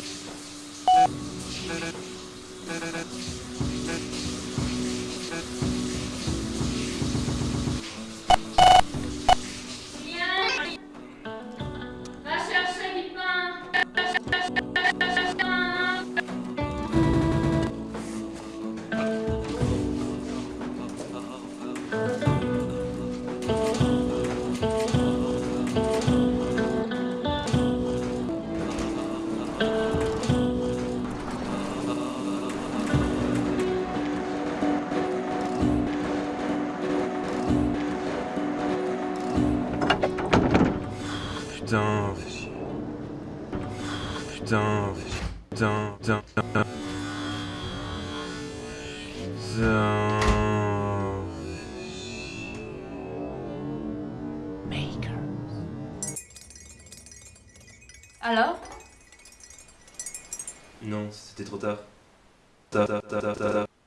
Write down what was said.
it. Putain. Putain. Putain, putain, putain. Putain. Alors? Non, c'était trop tard. Ta ta ta ta ta ta.